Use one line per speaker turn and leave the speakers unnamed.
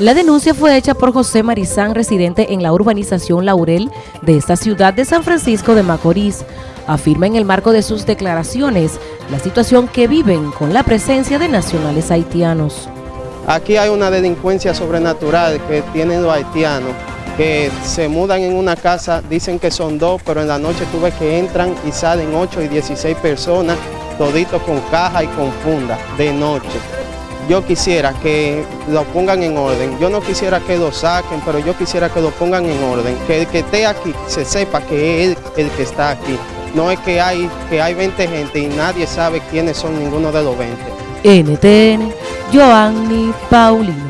La denuncia fue hecha por José Marizán, residente en la urbanización Laurel de esta ciudad de San Francisco de Macorís. Afirma en el marco de sus declaraciones la situación que viven con la presencia de nacionales haitianos.
Aquí hay una delincuencia sobrenatural que tienen los haitianos, que se mudan en una casa, dicen que son dos, pero en la noche tú ves que entran y salen 8 y 16 personas, toditos con caja y con funda, de noche yo quisiera que lo pongan en orden. Yo no quisiera que lo saquen, pero yo quisiera que lo pongan en orden. Que el que esté aquí se sepa que es el que está aquí. No es que hay, que hay 20 gente y nadie sabe quiénes son ninguno de los 20.
NTN, Joanny Paulino.